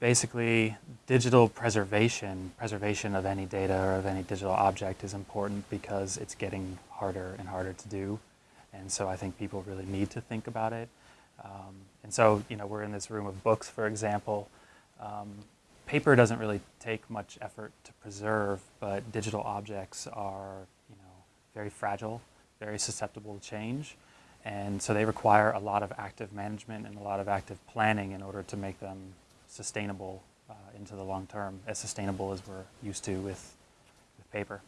basically digital preservation, preservation of any data or of any digital object is important because it's getting harder and harder to do. And so I think people really need to think about it. Um, and so, you know, we're in this room of books, for example. Um, paper doesn't really take much effort to preserve, but digital objects are, you know, very fragile, very susceptible to change. And so they require a lot of active management and a lot of active planning in order to make them sustainable uh, into the long term, as sustainable as we're used to with, with paper.